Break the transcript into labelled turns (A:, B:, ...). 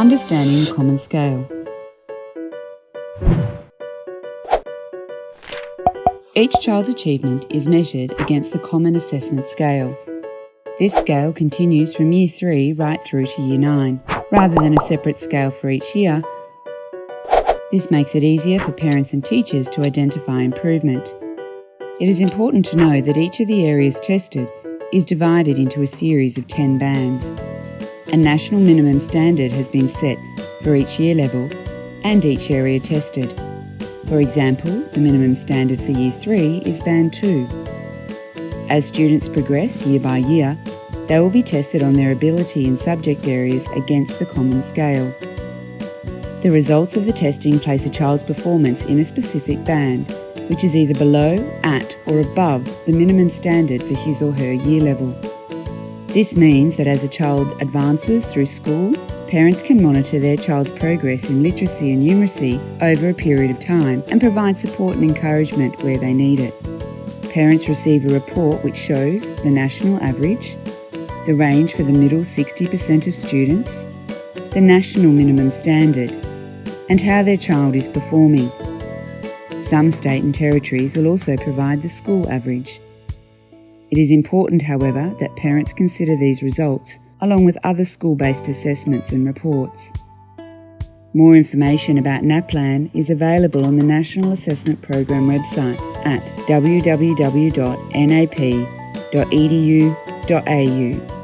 A: Understanding the Common Scale. Each child's achievement is measured against the Common Assessment Scale. This scale continues from Year 3 right through to Year 9, rather than a separate scale for each year. This makes it easier for parents and teachers to identify improvement. It is important to know that each of the areas tested is divided into a series of 10 bands. A national minimum standard has been set for each year level and each area tested. For example, the minimum standard for Year 3 is Band 2. As students progress year by year, they will be tested on their ability in subject areas against the common scale. The results of the testing place a child's performance in a specific band, which is either below, at, or above the minimum standard for his or her year level. This means that as a child advances through school, parents can monitor their child's progress in literacy and numeracy over a period of time and provide support and encouragement where they need it. Parents receive a report which shows the national average, the range for the middle 60% of students, the national minimum standard, and how their child is performing. Some state and territories will also provide the school average. It is important, however, that parents consider these results along with other school based assessments and reports. More information about NAPLAN is available on the National Assessment Program website at www.nap.edu.au